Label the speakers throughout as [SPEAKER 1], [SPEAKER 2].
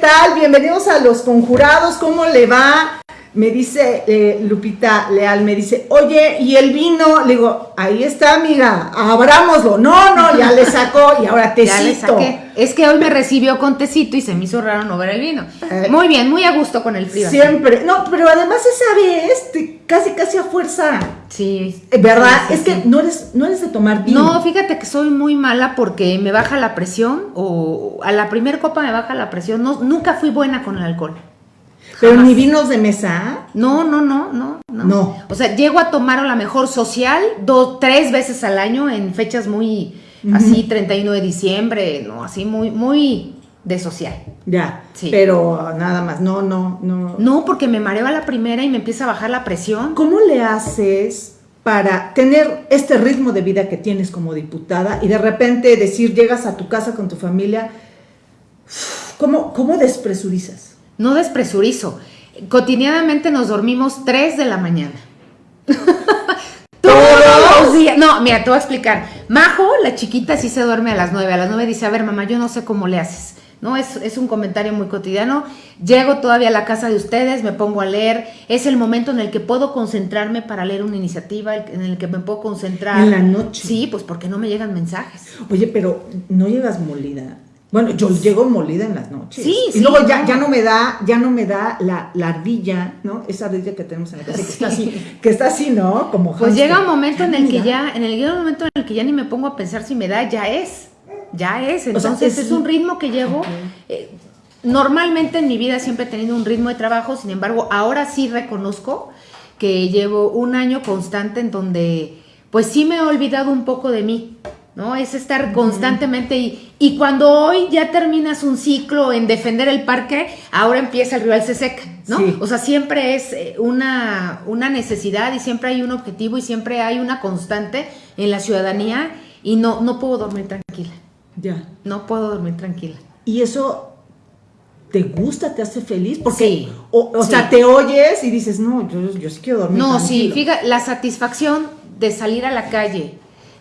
[SPEAKER 1] ¿Qué tal? Bienvenidos a Los Conjurados. ¿Cómo le va? Me dice eh, Lupita Leal, me dice, oye, ¿y el vino? Le digo, ahí está, amiga, abrámoslo. No, no, ya le sacó y ahora tecito. Ya le saqué.
[SPEAKER 2] Es que hoy me recibió con tecito y se me hizo raro no ver el vino. Eh, muy bien, muy a gusto con el frío.
[SPEAKER 1] Siempre. No, pero además esa vez, casi, casi a fuerza.
[SPEAKER 2] Sí.
[SPEAKER 1] Eh, ¿Verdad? es que no eres, no eres de tomar vino.
[SPEAKER 2] No, fíjate que soy muy mala porque me baja la presión o a la primera copa me baja la presión. No, nunca fui buena con el alcohol.
[SPEAKER 1] Pero ni vinos de mesa.
[SPEAKER 2] No, no, no, no, no. O sea, llego a tomar a la mejor social dos, tres veces al año en fechas muy así, 31 de diciembre, no, así muy, muy de social.
[SPEAKER 1] Ya, sí. pero nada más, no, no, no.
[SPEAKER 2] No, porque me mareo a la primera y me empieza a bajar la presión.
[SPEAKER 1] ¿Cómo le haces para tener este ritmo de vida que tienes como diputada y de repente decir, llegas a tu casa con tu familia, ¿cómo, cómo despresurizas?
[SPEAKER 2] No despresurizo. Cotidianamente nos dormimos 3 de la mañana. Todos los días. No, mira, te voy a explicar. Majo, la chiquita, sí se duerme a las 9. A las 9 dice, a ver, mamá, yo no sé cómo le haces. ¿no? Es, es, un comentario muy cotidiano. Llego todavía a la casa de ustedes, me pongo a leer. Es el momento en el que puedo concentrarme para leer una iniciativa, en el que me puedo concentrar.
[SPEAKER 1] En la noche.
[SPEAKER 2] Sí, pues porque no me llegan mensajes.
[SPEAKER 1] Oye, pero no llegas molida. Bueno, yo llego molida en las noches.
[SPEAKER 2] Sí,
[SPEAKER 1] y luego ya, ya no me da, ya no me da la, ardilla, ¿no? Esa ardilla que tenemos en la casa, que está así, que está así, ¿no? Como
[SPEAKER 2] Pues llega un momento en el que ya, en el llega un momento en el que ya ni me pongo a pensar si me da, ya es. Ya es. Entonces es, un ritmo que llevo. Eh, normalmente en mi vida siempre he tenido un ritmo de trabajo, sin embargo, ahora sí reconozco que llevo un año constante en donde pues sí me he olvidado un poco de mí. ¿No? Es estar constantemente y, y cuando hoy ya terminas un ciclo en defender el parque, ahora empieza el rival se seca, ¿no? O sea, siempre es eh, una, una necesidad y siempre hay un objetivo y siempre hay una constante en la ciudadanía y no, no puedo dormir tranquila.
[SPEAKER 1] Ya.
[SPEAKER 2] No puedo dormir tranquila.
[SPEAKER 1] Y eso te gusta, te hace feliz, porque, o, sea, te oyes y dices, no, yo, yo sí quiero dormir.
[SPEAKER 2] No, sí, fíjate, la satisfacción de salir a la calle,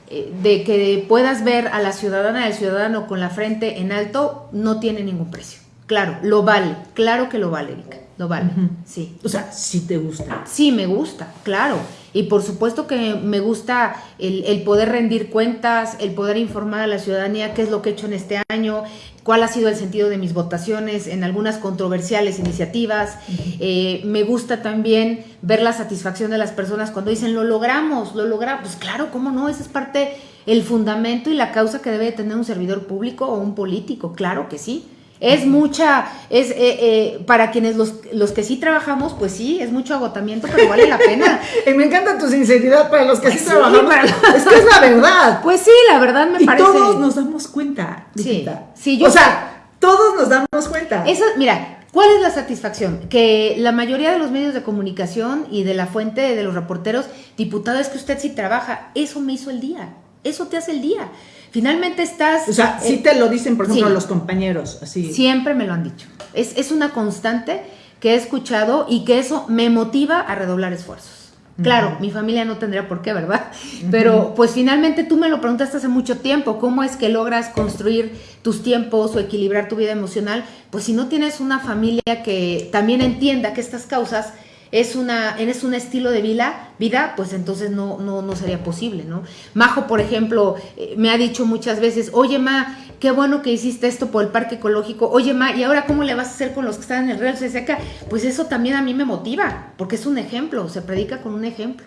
[SPEAKER 2] de que puedas ver a la ciudadana, al ciudadano con la frente en alto, no tiene ningún precio. Claro, lo vale, claro que lo vale, Erika, lo vale, sí.
[SPEAKER 1] O sea, sí te gusta.
[SPEAKER 2] Sí, me gusta, claro. Y por supuesto que me gusta el, el, poder rendir cuentas, el poder informar a la ciudadanía qué es lo que he hecho en este año, cuál ha sido el sentido de mis votaciones en algunas controversiales iniciativas. Eh, me gusta también ver la satisfacción de las personas cuando dicen, lo logramos, lo logramos. Pues claro, ¿cómo no? Esa es parte, el fundamento y la causa que debe tener un servidor público o un político, claro que sí. Es mucha, es eh, eh, para quienes los, los que sí trabajamos, pues sí, es mucho agotamiento, pero vale la pena.
[SPEAKER 1] y me encanta tu sinceridad para los que pues sí, trabajamos. Es que es la verdad.
[SPEAKER 2] Pues sí, la verdad me y parece.
[SPEAKER 1] Todos nos damos cuenta.
[SPEAKER 2] Sí,
[SPEAKER 1] sí yo o sea, todos nos damos cuenta.
[SPEAKER 2] Eso, mira, ¿cuál es la satisfacción? Que la mayoría de los medios de comunicación y de la fuente de los reporteros, diputado, es que usted sí trabaja. Eso me hizo el día. Eso te hace el día. Finalmente estás...
[SPEAKER 1] O sea, sí te lo dicen, por ejemplo, los compañeros, así.
[SPEAKER 2] Siempre me lo han dicho. Es, es, una constante que he escuchado y que eso me motiva a redoblar esfuerzos. Claro, mi familia no tendría por qué, ¿verdad? Pero pues finalmente tú me lo preguntaste hace mucho tiempo, ¿cómo es que logras construir tus tiempos o equilibrar tu vida emocional? Pues si no tienes una familia que también entienda que estas causas es, una, es un estilo de vida, vida pues entonces no, no, no sería posible, ¿no? Majo, por ejemplo, eh, me ha dicho muchas veces, oye, Ma, qué bueno que hiciste esto por el parque ecológico, oye, Ma, ¿y ahora cómo le vas a hacer con los que están en el Real seca Pues eso también a mí me motiva, porque es un ejemplo, se predica con un ejemplo.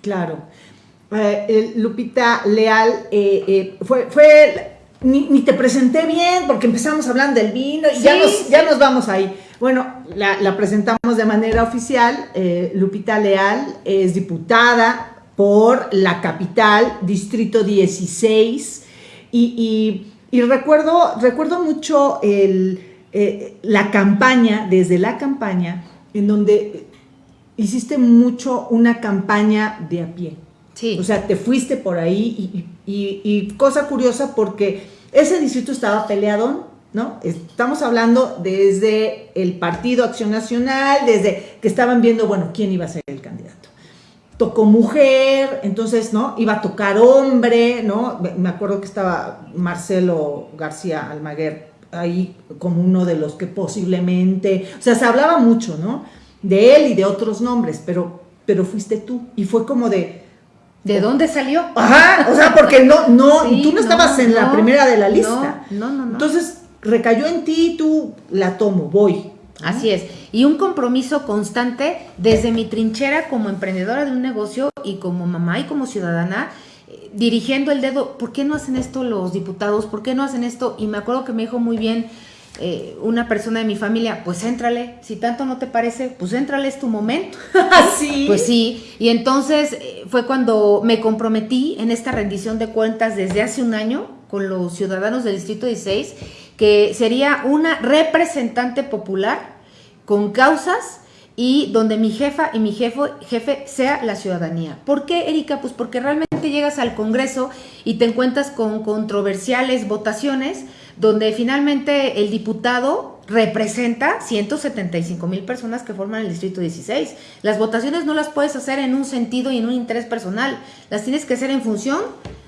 [SPEAKER 1] Claro. Eh, Lupita Leal eh, fue, fue ni, te presenté bien porque empezamos hablando del vino y ya, nos, ya nos vamos ahí. Bueno, la, presentamos de manera oficial. Eh, Lupita Leal es diputada por la capital, Distrito 16. Y, recuerdo, recuerdo mucho eh, la campaña, desde la campaña, en donde hiciste mucho una campaña de a pie.
[SPEAKER 2] Sí.
[SPEAKER 1] O sea, te fuiste por ahí y, y cosa curiosa porque ese distrito estaba peleado ¿no? Estamos hablando desde el Partido Acción Nacional, desde que estaban viendo, bueno, quién iba a ser el candidato. Tocó mujer, entonces, ¿no? Iba a tocar hombre, ¿no? Me acuerdo que estaba Marcelo García Almaguer ahí como uno de los que posiblemente, o sea, se hablaba mucho, ¿no? De él y de otros nombres, pero, pero fuiste tú. Y fue como de...
[SPEAKER 2] ¿De dónde salió?
[SPEAKER 1] Ajá, o sea, porque no, no, tú no, estabas en la primera de la lista.
[SPEAKER 2] No, no, no.
[SPEAKER 1] Entonces, recayó en ti, tú la tomo, voy.
[SPEAKER 2] Así es. Y un compromiso constante desde mi trinchera como emprendedora de un negocio y como mamá y como ciudadana, eh, dirigiendo el dedo, ¿por qué no hacen esto los diputados? ¿Por qué no hacen esto? Y me acuerdo que me dijo muy bien eh, una persona de mi familia, pues éntrale, si tanto no te parece, pues éntrale, es tu momento.
[SPEAKER 1] sí.
[SPEAKER 2] Pues sí. Y entonces eh, fue cuando me comprometí en esta rendición de cuentas desde hace un año con los ciudadanos del Distrito 16 que sería una representante popular con causas y donde mi jefa y mi jefe, jefe sea la ciudadanía. ¿Por qué, Erika? Pues porque realmente llegas al Congreso y te encuentras con controversiales votaciones donde finalmente el diputado representa 175 mil personas que forman el Distrito 16. Las votaciones no las puedes hacer en un sentido y en un interés personal, las tienes que hacer en función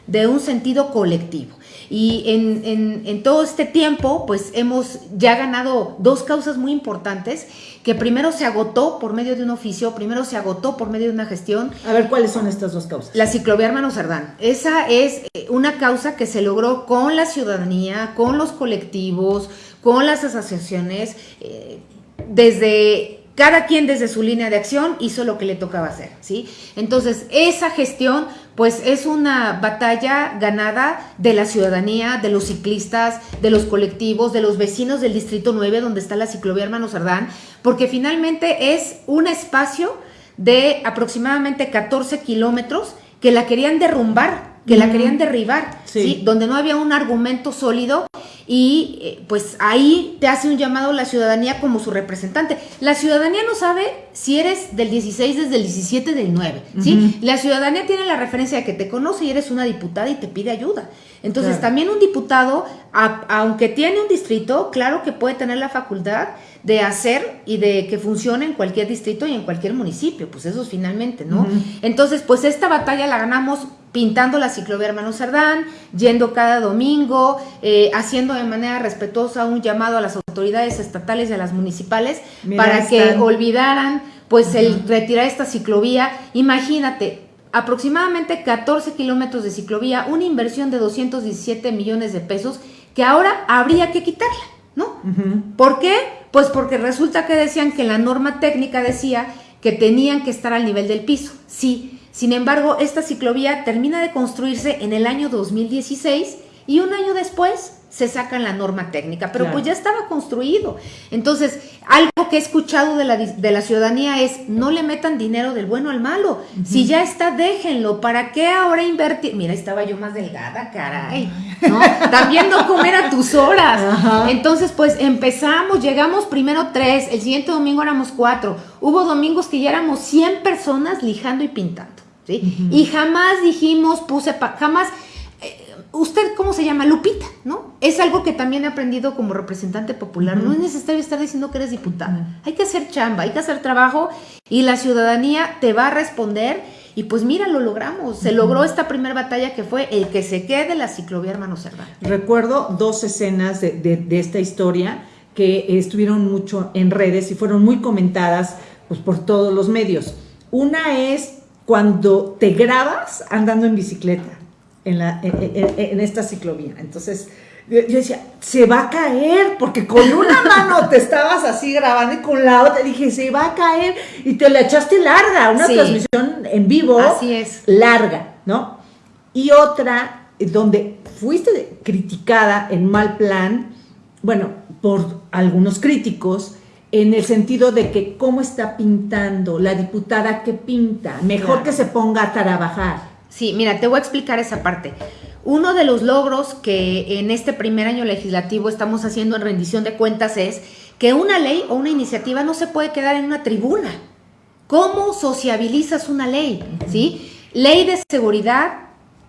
[SPEAKER 2] de un sentido colectivo. Y en, todo este tiempo, pues hemos ya ganado dos causas muy importantes, que primero se agotó por medio de un oficio, primero se agotó por medio de una gestión.
[SPEAKER 1] A ver, ¿cuáles son estas dos causas?
[SPEAKER 2] La ciclovía Hermano Cerdán. Esa es eh, una causa que se logró con la ciudadanía, con los colectivos, con las asociaciones, eh, desde cada quien desde su línea de acción hizo lo que le tocaba hacer, ¿sí? Entonces, esa gestión, pues es una batalla ganada de la ciudadanía, de los ciclistas, de los colectivos, de los vecinos del Distrito 9, donde está la ciclovía Hermano Sardán, porque finalmente es un espacio de aproximadamente 14 kilómetros que la querían derrumbar, que la querían derribar, sí. Donde no había un argumento sólido y eh, pues ahí te hace un llamado la ciudadanía como su representante. La ciudadanía no sabe si eres del 16, desde el 17, del 9, ¿sí? La ciudadanía tiene la referencia de que te conoce y eres una diputada y te pide ayuda. Entonces también un diputado, aunque tiene un distrito, claro que puede tener la facultad de hacer y de que funcione en cualquier distrito y en cualquier municipio, pues eso es finalmente, ¿no? Entonces, pues esta batalla la ganamos pintando la ciclovía Hermano Cerdán, yendo cada domingo, eh, haciendo de manera respetuosa un llamado a las autoridades estatales y a las municipales para que olvidaran pues el retirar esta ciclovía. Imagínate, aproximadamente 14 kilómetros de ciclovía, una inversión de 217 millones de pesos que ahora habría que quitarla, ¿no? ¿Por qué? Pues porque resulta que decían que la norma técnica decía que tenían que estar al nivel del piso. Sí, sin embargo, esta ciclovía termina de construirse en el año 2016 y un año después se saca la norma técnica, pero pues ya estaba construido. Entonces, algo que he escuchado de la, de la ciudadanía es, no le metan dinero del bueno al malo. Si ya está, déjenlo. ¿Para qué ahora invertir? Mira, estaba yo más delgada, caray. ¿no? También no comer a tus horas. Entonces, pues empezamos, llegamos primero tres, el siguiente domingo éramos cuatro. Hubo domingos que ya éramos 100 personas lijando y pintando. Y jamás dijimos, puse, jamás, eh, usted cómo se llama, Lupita, ¿no? Es algo que también he aprendido como representante popular. No es necesario estar diciendo que eres diputada. Hay que hacer chamba, hay que hacer trabajo y la ciudadanía te va a responder. Y pues mira, lo logramos. Se logró esta primera batalla que fue el que se quede la ciclovía Hermano Cerdán.
[SPEAKER 1] Recuerdo dos escenas de, de esta historia que estuvieron mucho en redes y fueron muy comentadas pues, por todos los medios. Una es cuando te grabas andando en bicicleta en, la, en, esta ciclovía. Entonces, yo, decía, se va a caer, porque con una mano te estabas así grabando y con la otra dije, se va a caer, y te la echaste larga, una transmisión en vivo.
[SPEAKER 2] Así es.
[SPEAKER 1] Larga, ¿no? Y otra, donde fuiste criticada en mal plan, bueno, por algunos críticos, en el sentido de que cómo está pintando, la diputada que pinta, mejor que se ponga a trabajar.
[SPEAKER 2] Sí, mira, te voy a explicar esa parte. Uno de los logros que en este primer año legislativo estamos haciendo en rendición de cuentas es que una ley o una iniciativa no se puede quedar en una tribuna. ¿Cómo sociabilizas una ley? ¿Sí? Ley de seguridad,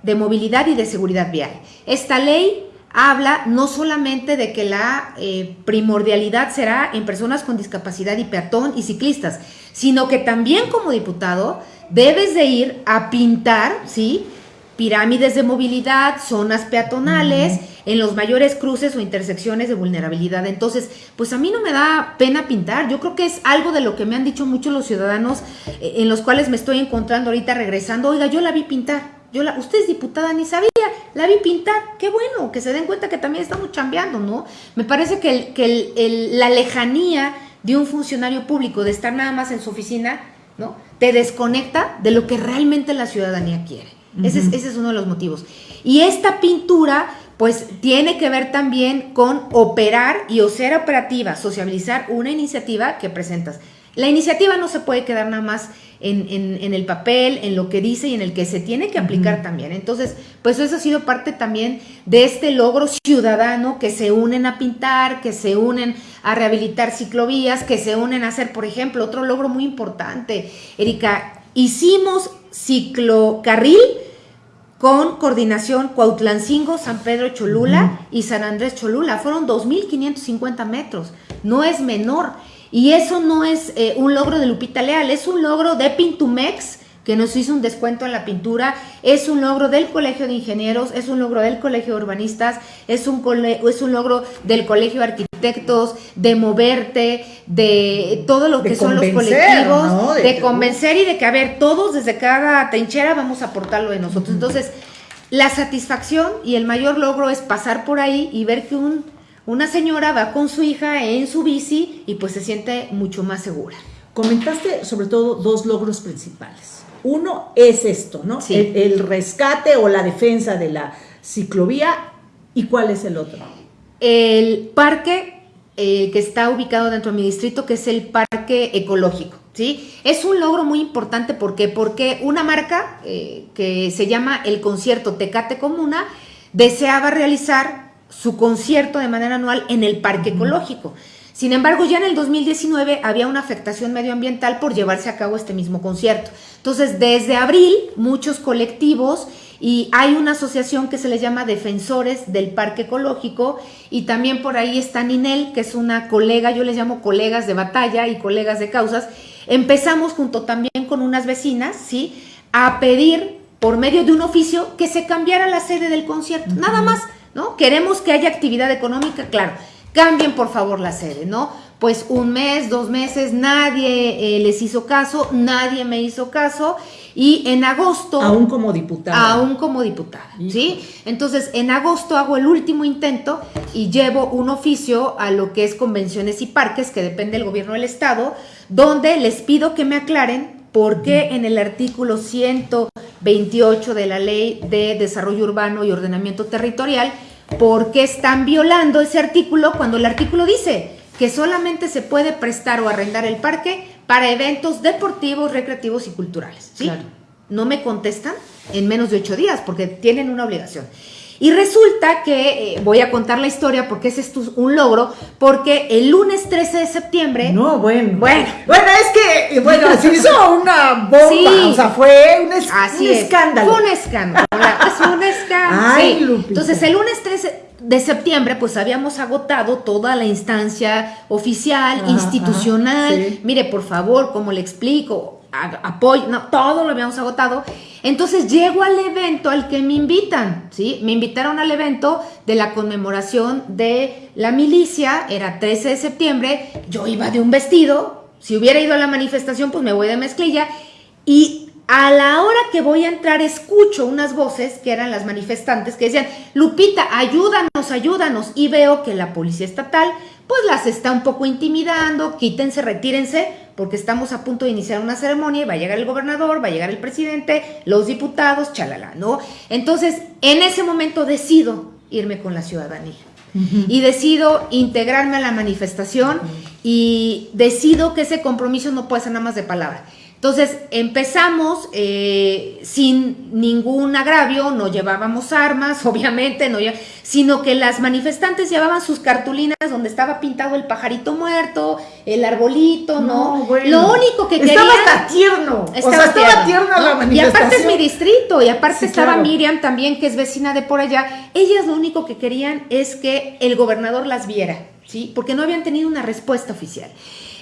[SPEAKER 2] de movilidad y de seguridad vial. Esta ley habla no solamente de que la eh, primordialidad será en personas con discapacidad y peatón y ciclistas, sino que también como diputado debes de ir a pintar, ¿sí? Pirámides de movilidad, zonas peatonales, en los mayores cruces o intersecciones de vulnerabilidad. Entonces, pues a mí no me da pena pintar. Yo creo que es algo de lo que me han dicho muchos los ciudadanos eh, en los cuales me estoy encontrando ahorita regresando. Oiga, yo la vi pintar. Yo la, usted es diputada, ni sabía, la vi pintar. Qué bueno, que se den cuenta que también estamos chambeando, ¿no? Me parece que, que la lejanía de un funcionario público, de estar nada más en su oficina, ¿no? Te desconecta de lo que realmente la ciudadanía quiere. ese, es, ese es uno de los motivos. Y esta pintura, pues tiene que ver también con operar y o ser operativa, sociabilizar una iniciativa que presentas. La iniciativa no se puede quedar nada más en, el papel, en lo que dice y en el que se tiene que aplicar también. Entonces, pues eso ha sido parte también de este logro ciudadano que se unen a pintar, que se unen a rehabilitar ciclovías, que se unen a hacer, por ejemplo, otro logro muy importante, Erika, hicimos ciclocarril con coordinación Cuautlancingo, San Pedro Cholula y San Andrés Cholula. Fueron 2.550 metros, no es menor. Y eso no es eh, un logro de Lupita Leal, es un logro de Pintumex, que nos hizo un descuento en la pintura, es un logro del Colegio de Ingenieros, es un logro del Colegio de Urbanistas, es un, es un logro del Colegio de Arquitectos, de moverte, de todo lo que son los colectivos, de, convencer y de que, a ver, todos desde cada trinchera vamos a aportarlo de nosotros. Entonces, la satisfacción y el mayor logro es pasar por ahí y ver que un una señora va con su hija en su bici y pues se siente mucho más segura.
[SPEAKER 1] Comentaste sobre todo dos logros principales. Uno es esto, ¿no? El, rescate o la defensa de la ciclovía. ¿Y cuál es el otro?
[SPEAKER 2] El parque eh, que está ubicado dentro de mi distrito, que es el parque ecológico. ¿sí? Es un logro muy importante porque, porque una marca eh, que se llama el concierto Tecate Comuna deseaba realizar su concierto de manera anual en el Parque Ecológico. Sin embargo, ya en el 2019 había una afectación medioambiental por llevarse a cabo este mismo concierto. Entonces, desde abril, muchos colectivos y hay una asociación que se les llama Defensores del Parque Ecológico y también por ahí está Ninel, que es una colega, yo les llamo colegas de batalla y colegas de causas. Empezamos junto también con unas vecinas, ¿sí? A pedir por medio de un oficio que se cambiara la sede del concierto. Nada más ¿no? Queremos que haya actividad económica, claro. Cambien por favor la sede, ¿no? Pues un mes, dos meses, nadie eh, les hizo caso, nadie me hizo caso. Y en agosto...
[SPEAKER 1] Aún como diputada.
[SPEAKER 2] Aún como diputada, ¿sí? Entonces, en agosto hago el último intento y llevo un oficio a lo que es convenciones y parques, que depende del gobierno del estado, donde les pido que me aclaren por qué en el artículo 128 de la Ley de Desarrollo Urbano y Ordenamiento Territorial ¿Por qué están violando ese artículo cuando el artículo dice que solamente se puede prestar o arrendar el parque para eventos deportivos, recreativos y culturales? ¿sí? No me contestan en menos de ocho días porque tienen una obligación. Y resulta que, eh, voy a contar la historia porque ese es un logro, porque el lunes 13 de septiembre...
[SPEAKER 1] No, bueno. Bueno, bueno es que, bueno, se hizo una bomba, o sea, fue un, escándalo.
[SPEAKER 2] Fue un escándalo, es un escándalo. sí. Entonces, el lunes 13 de septiembre, pues habíamos agotado toda la instancia oficial, institucional. Mire, por favor, ¿cómo le explico? apoyo, no, todo lo habíamos agotado. Entonces llego al evento al que me invitan, ¿sí? Me invitaron al evento de la conmemoración de la milicia, era 13 de septiembre, yo iba de un vestido, si hubiera ido a la manifestación, pues me voy de mezclilla, y a la hora que voy a entrar escucho unas voces que eran las manifestantes que decían, Lupita, ayúdanos, ayúdanos, y veo que la policía estatal pues las está un poco intimidando, quítense, retírense, porque estamos a punto de iniciar una ceremonia y va a llegar el gobernador, va a llegar el presidente, los diputados, chalala, ¿no? Entonces, en ese momento decido irme con la ciudadanía. Y decido integrarme a la manifestación y decido que ese compromiso no puede ser nada más de palabra. Entonces empezamos eh, sin ningún agravio, no llevábamos armas, obviamente, no sino que las manifestantes llevaban sus cartulinas donde estaba pintado el pajarito muerto, el arbolito, ¿no? Lo único que querían...
[SPEAKER 1] Estaba tierno, estaba, estaba tierno, la manifestación.
[SPEAKER 2] Y aparte es mi distrito, y aparte estaba Miriam también, que es vecina de por allá. Ellas lo único que querían es que el gobernador las viera, ¿sí? Porque no habían tenido una respuesta oficial.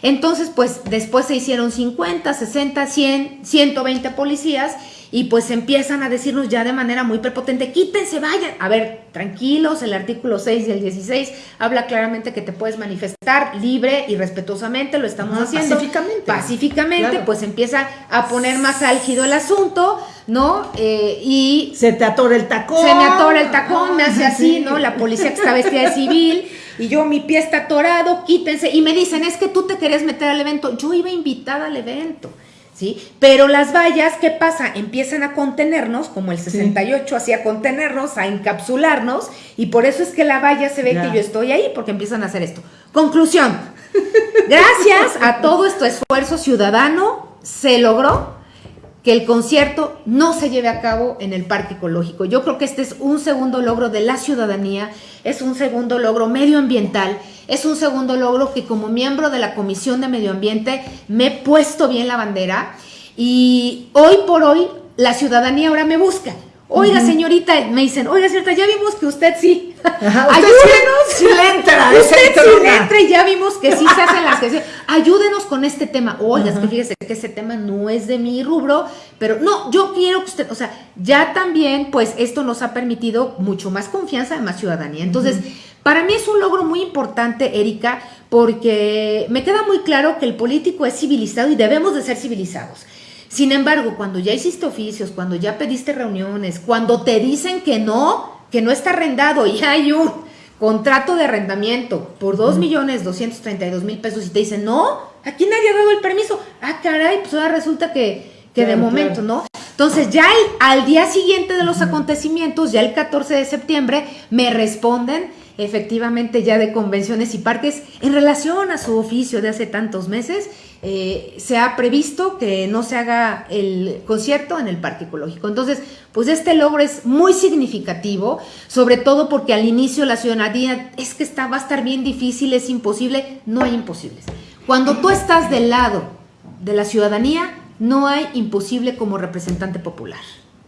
[SPEAKER 2] Entonces, pues después se hicieron 50, 60, 100, 120 policías y pues empiezan a decirnos ya de manera muy prepotente, quítense, vayan. A ver, tranquilos, el artículo 6 y el 16 habla claramente que te puedes manifestar libre y respetuosamente, lo estamos haciendo.
[SPEAKER 1] Pacíficamente.
[SPEAKER 2] Pacíficamente, pues empieza a poner más álgido el asunto, ¿no? Eh, y...
[SPEAKER 1] Se te atora el tacón.
[SPEAKER 2] Se me atora el tacón, me hace así, ¿no? La policía que está vestida de civil y yo mi pie está atorado, quítense. Y me dicen, es que tú te querías meter al evento. Yo iba invitada al evento. ¿Sí? Pero las vallas, ¿qué pasa? Empiezan a contenernos, como el 68 hacía contenernos, a encapsularnos, y por eso es que la valla se ve que yo estoy ahí, porque empiezan a hacer esto. Conclusión, gracias a todo este esfuerzo ciudadano, se logró que el concierto no se lleve a cabo en el parque ecológico. Yo creo que este es un segundo logro de la ciudadanía, es un segundo logro medioambiental, es un segundo logro que como miembro de la Comisión de Medio Ambiente me he puesto bien la bandera y hoy por hoy la ciudadanía ahora me busca. Oiga, señorita, me dicen, oiga, señorita, ya vimos que usted sí. Ayúdenos.
[SPEAKER 1] Sí, le entra.
[SPEAKER 2] Usted sí le entra y ya vimos que sí se hacen las que Ayúdenos con este tema. Oiga, es que fíjese que ese tema no es de mi rubro, pero no, yo quiero que usted, o sea, ya también, pues esto nos ha permitido mucho más confianza, más ciudadanía. Entonces, para mí es un logro muy importante, Erika, porque me queda muy claro que el político es civilizado y debemos de ser civilizados. Sin embargo, cuando ya hiciste oficios, cuando ya pediste reuniones, cuando te dicen que no, que no está arrendado y hay un contrato de arrendamiento por 2 millones 232 mil pesos y te dicen, no, aquí nadie ha dado el permiso. Ah, caray, pues ahora resulta que, que de momento, ¿no? Entonces ya al día siguiente de los acontecimientos, ya el 14 de septiembre, me responden efectivamente ya de convenciones y parques en relación a su oficio de hace tantos meses eh, se ha previsto que no se haga el concierto en el parque ecológico. Entonces, pues este logro es muy significativo, sobre todo porque al inicio la ciudadanía es que está, va a estar bien difícil, es imposible, no hay imposibles. Cuando tú estás del lado de la ciudadanía, no hay imposible como representante popular.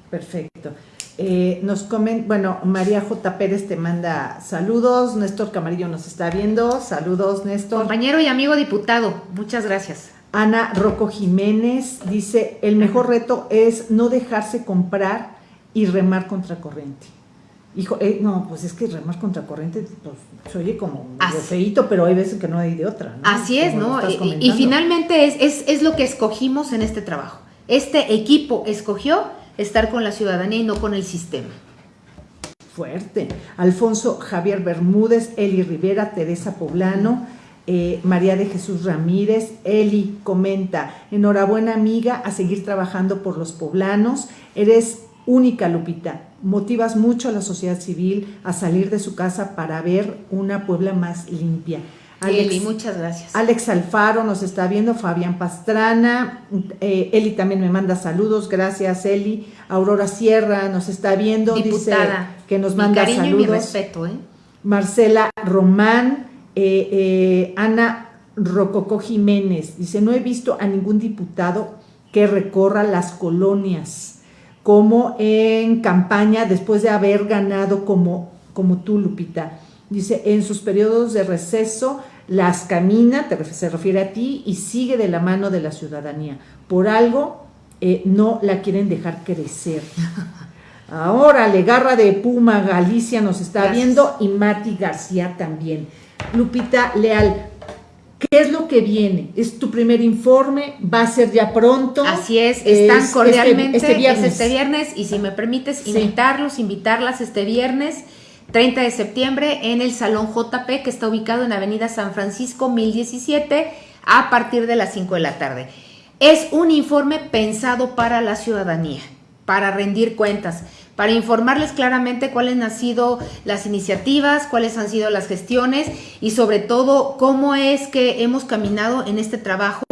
[SPEAKER 1] Perfecto. Eh, nos comen, bueno, María J. Pérez te manda saludos, Néstor Camarillo nos está viendo, saludos Néstor.
[SPEAKER 2] Compañero y amigo diputado, muchas gracias.
[SPEAKER 1] Ana Rocco Jiménez dice, el mejor reto es no dejarse comprar y remar contra corriente. Hijo, eh, no, pues es que remar contra corriente pues, se oye como feito, pero hay veces que no hay de otra.
[SPEAKER 2] Así es, ¿no? Y, finalmente es, es, es lo que escogimos en este trabajo. Este equipo escogió estar con la ciudadanía y no con el sistema.
[SPEAKER 1] Fuerte. Alfonso Javier Bermúdez, Eli Rivera, Teresa Poblano, eh, María de Jesús Ramírez, Eli comenta, enhorabuena amiga, a seguir trabajando por los poblanos, eres única Lupita, motivas mucho a la sociedad civil a salir de su casa para ver una Puebla más limpia.
[SPEAKER 2] Eli, muchas gracias.
[SPEAKER 1] Alex Alfaro nos está viendo, Fabián Pastrana, eh, Eli también me manda saludos, gracias Eli. Aurora Sierra nos está viendo,
[SPEAKER 2] Diputada,
[SPEAKER 1] dice que nos manda
[SPEAKER 2] cariño
[SPEAKER 1] saludos.
[SPEAKER 2] Y mi respeto, ¿eh?
[SPEAKER 1] Marcela Román, eh, Ana Rococó Jiménez, dice, no he visto a ningún diputado que recorra las colonias como en campaña después de haber ganado como, como tú, Lupita. Dice, en sus periodos de receso las camina, se refiere a ti, y sigue de la mano de la ciudadanía. Por algo eh, no la quieren dejar crecer. Ahora, Legarra de Puma, Galicia nos está viendo y Mati García también. Lupita Leal, ¿Qué es lo que viene? ¿Es tu primer informe? ¿Va a ser ya pronto?
[SPEAKER 2] Así es, están este, cordialmente este, viernes. este viernes y si me permites invitarlos, invitarlas este viernes 30 de septiembre en el Salón JP que está ubicado en Avenida San Francisco 1017 a partir de las 5 de la tarde. Es un informe pensado para la ciudadanía, para rendir cuentas, para informarles claramente cuáles han sido las iniciativas, cuáles han sido las gestiones y sobre todo cómo es que hemos caminado en este trabajo.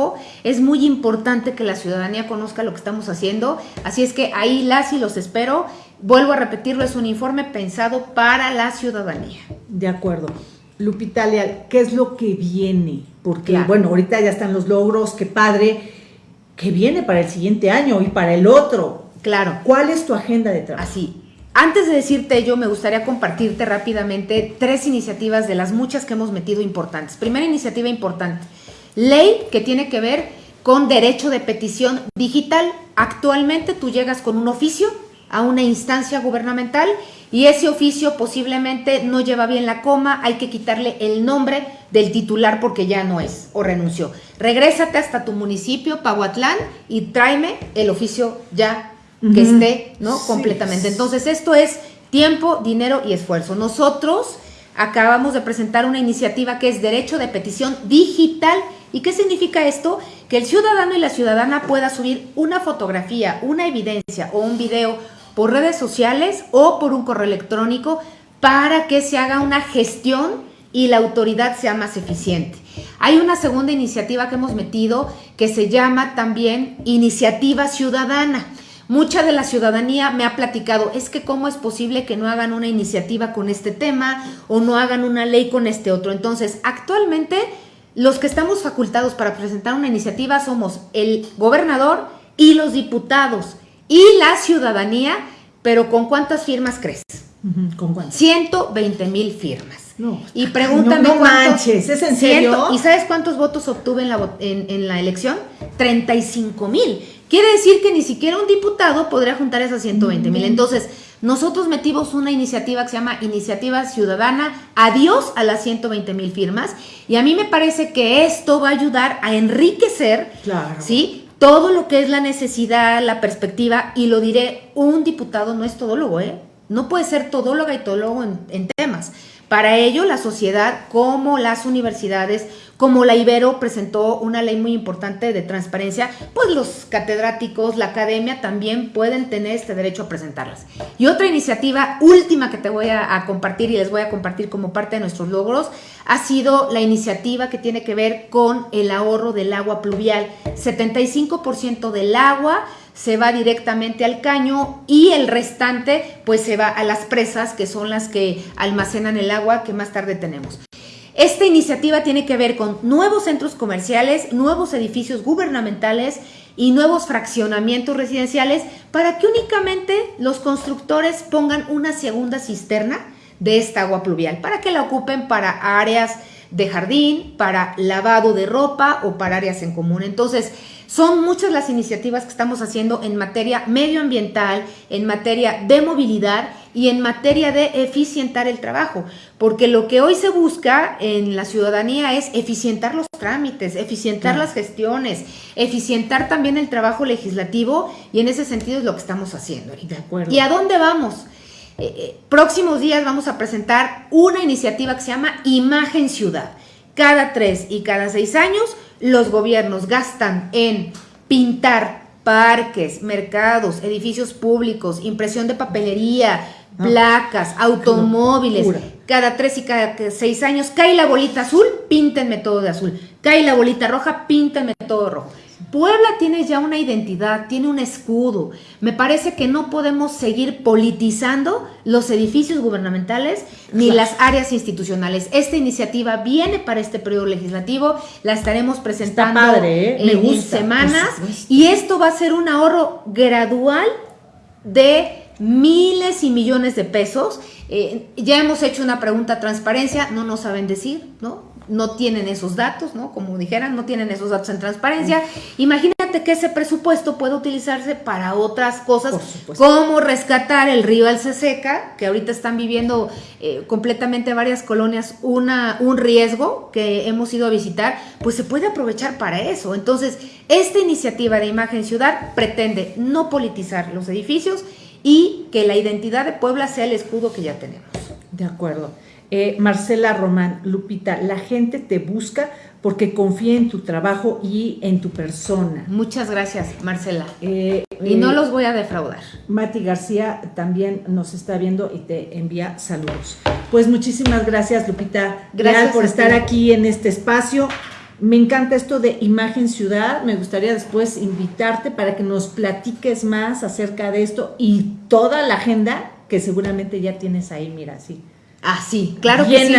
[SPEAKER 2] Es muy importante que la ciudadanía conozca lo que estamos haciendo, así es que ahí las y los espero Vuelvo a repetirlo, es un informe pensado para la ciudadanía.
[SPEAKER 1] De acuerdo. Lupita Leal, ¿qué es lo que viene? Porque, bueno, ahorita ya están los logros, qué padre. ¿Qué viene para el siguiente año y para el otro?
[SPEAKER 2] Claro.
[SPEAKER 1] ¿Cuál es tu agenda de trabajo?
[SPEAKER 2] Así. Antes de decirte yo, me gustaría compartirte rápidamente tres iniciativas de las muchas que hemos metido importantes. Primera iniciativa importante, ley que tiene que ver con derecho de petición digital actualmente tú llegas con un oficio a una instancia gubernamental y ese oficio posiblemente no lleva bien la coma, hay que quitarle el nombre del titular porque ya no es o renunció. Regrésate hasta tu municipio, Pahuatlán, y tráeme el oficio ya que esté, ¿no? Completamente. Entonces, esto es tiempo, dinero y esfuerzo. Nosotros acabamos de presentar una iniciativa que es derecho de petición digital. ¿Y qué significa esto? Que el ciudadano y la ciudadana pueda subir una fotografía, una evidencia o un video por redes sociales o por un correo electrónico para que se haga una gestión y la autoridad sea más eficiente. Hay una segunda iniciativa que hemos metido que se llama también Iniciativa Ciudadana. Mucha de la ciudadanía me ha platicado, es que cómo es posible que no hagan una iniciativa con este tema o no hagan una ley con este otro. Entonces, actualmente los que estamos facultados para presentar una iniciativa somos el gobernador y los diputados y la ciudadanía, pero ¿con cuántas firmas crees?
[SPEAKER 1] ¿Con cuántas?
[SPEAKER 2] 120 mil firmas. y pregúntame
[SPEAKER 1] no, manches, ¿es en serio?
[SPEAKER 2] ¿Y sabes cuántos votos obtuve en la, en, la elección? 35 mil. Quiere decir que ni siquiera un diputado podría juntar esas 120 mil. Entonces, nosotros metimos una iniciativa que se llama Iniciativa Ciudadana Adiós a las 120 mil firmas. Y a mí me parece que esto va a ayudar a enriquecer, claro. ¿sí? Todo lo que es la necesidad, la perspectiva, y lo diré, un diputado no es todólogo, ¿eh? No puede ser todóloga y todólogo en, en temas. Para ello, la sociedad, como las universidades, como la Ibero presentó una ley muy importante de transparencia, pues los catedráticos, la academia también pueden tener este derecho a presentarlas. Y otra iniciativa última que te voy a, compartir y les voy a compartir como parte de nuestros logros ha sido la iniciativa que tiene que ver con el ahorro del agua pluvial. 75% del agua se va directamente al caño y el restante pues se va a las presas que son las que almacenan el agua que más tarde tenemos. Esta iniciativa tiene que ver con nuevos centros comerciales, nuevos edificios gubernamentales y nuevos fraccionamientos residenciales para que únicamente los constructores pongan una segunda cisterna de esta agua pluvial, para que la ocupen para áreas de jardín, para lavado de ropa o para áreas en común. Entonces, son muchas las iniciativas que estamos haciendo en materia medioambiental, en materia de movilidad y en materia de eficientar el trabajo, porque lo que hoy se busca en la ciudadanía es eficientar los trámites, eficientar las gestiones, eficientar también el trabajo legislativo y en ese sentido es lo que estamos haciendo.
[SPEAKER 1] De acuerdo.
[SPEAKER 2] ¿Y a dónde vamos? Eh, eh, próximos días vamos a presentar una iniciativa que se llama Imagen Ciudad. Cada tres y cada seis años los gobiernos gastan en pintar parques, mercados, edificios públicos, impresión de papelería, ah, placas, automóviles. Cada tres y cada seis años cae la bolita azul, píntenme todo de azul. Cae la bolita roja, píntenme todo rojo. Puebla tiene ya una identidad, tiene un escudo. Me parece que no podemos seguir politizando los edificios gubernamentales ni las áreas institucionales. Esta iniciativa viene para este periodo legislativo, la estaremos presentando
[SPEAKER 1] ¿eh?
[SPEAKER 2] en, semanas y esto va a ser un ahorro gradual de miles y millones de pesos. Eh, ya hemos hecho una pregunta a transparencia, no nos saben decir, ¿no? No tienen esos datos, ¿no? Como dijeran, no tienen esos datos en transparencia. Imagínate que ese presupuesto puede utilizarse para otras cosas, como rescatar el río Alceseca, que ahorita están viviendo eh, completamente varias colonias una, un riesgo que hemos ido a visitar, pues se puede aprovechar para eso. Entonces, esta iniciativa de Imagen Ciudad pretende no politizar los edificios y que la identidad de Puebla sea el escudo que ya tenemos.
[SPEAKER 1] De acuerdo. Eh, Marcela Román, Lupita, la gente te busca porque confía en tu trabajo y en tu persona.
[SPEAKER 2] Muchas gracias, Marcela. Eh, y no eh, los voy a defraudar.
[SPEAKER 1] Mati García también nos está viendo y te envía saludos. Pues muchísimas gracias, Lupita. Gracias por estar aquí en este espacio. Me encanta esto de Imagen Ciudad. Me gustaría después invitarte para que nos platiques más acerca de esto y toda la agenda que seguramente ya tienes ahí, mira, sí
[SPEAKER 2] Ah, sí, claro que sí.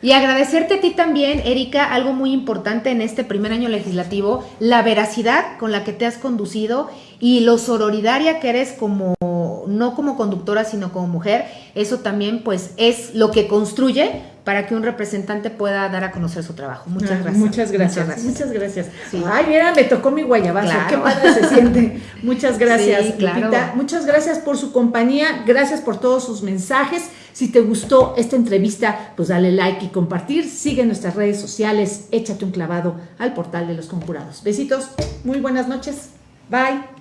[SPEAKER 2] Y agradecerte a ti también, Erika, algo muy importante en este primer año legislativo, la veracidad con la que te has conducido y lo sororidaria que eres como no como conductora, sino como mujer, eso también pues es lo que construye para que un representante pueda dar a conocer su trabajo. Muchas
[SPEAKER 1] Ah,
[SPEAKER 2] gracias.
[SPEAKER 1] Muchas gracias. Muchas gracias.
[SPEAKER 2] Sí.
[SPEAKER 1] Ay, mira, me tocó mi guayabazo.
[SPEAKER 2] Claro.
[SPEAKER 1] Qué padre se siente. Muchas gracias,
[SPEAKER 2] Sí, claro.
[SPEAKER 1] Lupita. Muchas gracias por su compañía. Gracias por todos sus mensajes. Si te gustó esta entrevista, pues dale like y compartir. Sigue nuestras redes sociales. Échate un clavado al portal de los conjurados. Besitos. Muy buenas noches. Bye.